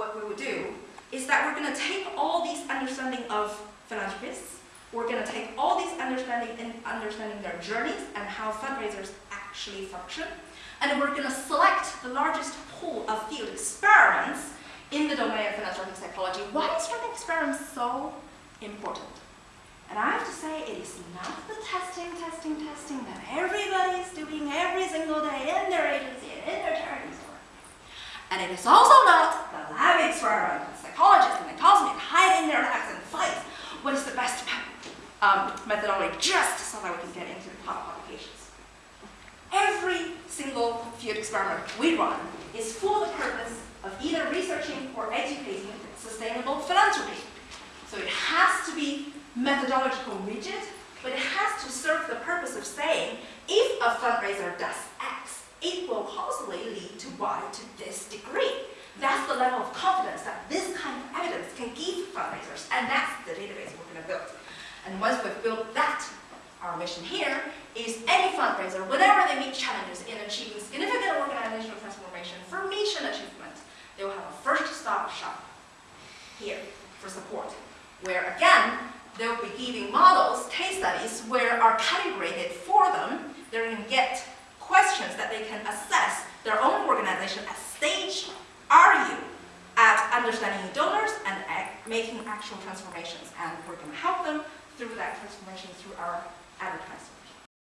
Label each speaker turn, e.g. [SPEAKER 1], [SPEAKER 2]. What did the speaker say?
[SPEAKER 1] what we would do is that we're going to take all these understanding of philanthropists, we're going to take all these understanding and understanding their journeys and how fundraisers actually function, and we're going to select the largest pool of field experiments in the domain of philanthropic psychology. Why is running experiments so important? And I have to say, it is not the testing, testing, testing that everybody is doing every single day in their agency and in their charity store. And it is also not the lab experiment that psychologists and the cosmic hide in their labs and fight what is the best um, methodology just so that we can get into the top publications. Every single field experiment we run is for the purpose of either researching or educating sustainable philanthropy. So it has to be methodological rigid, but it has to serve the purpose of saying, if a fundraiser does X, it will possibly lead to Y to this degree. That's the level of confidence that this kind of evidence can give fundraisers, and that's the database we're going to build. And once we've built that, our mission here is any fundraiser, whenever they meet challenges in achieving significant organizational transformation for mission achievement, they will have a first stop shop here for support, where again, they'll be giving models, case studies, where are calibrated for them. They're going to get questions that they can assess their own organization at understanding donors and making actual transformations. And we're going to help them through that transformation through our advertising.